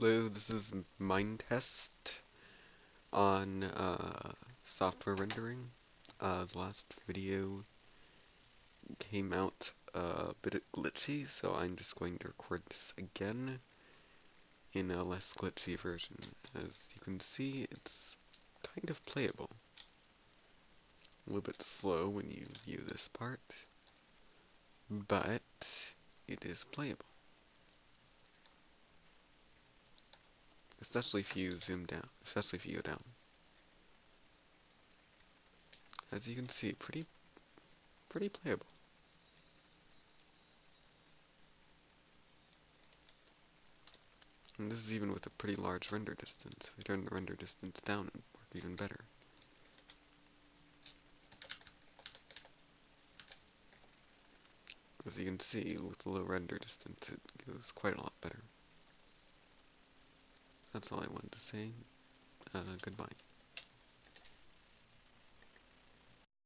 Hello, this is Minetest on uh, software rendering. Uh, the last video came out a bit glitchy, so I'm just going to record this again in a less glitchy version. As you can see, it's kind of playable. A little bit slow when you view this part, but it is playable. Especially if you zoom down, especially if you go down. As you can see, pretty, pretty playable. And this is even with a pretty large render distance. If we turn the render distance down, it work even better. As you can see, with the low render distance, it goes quite a lot better. That's all I wanted to say. Uh, goodbye.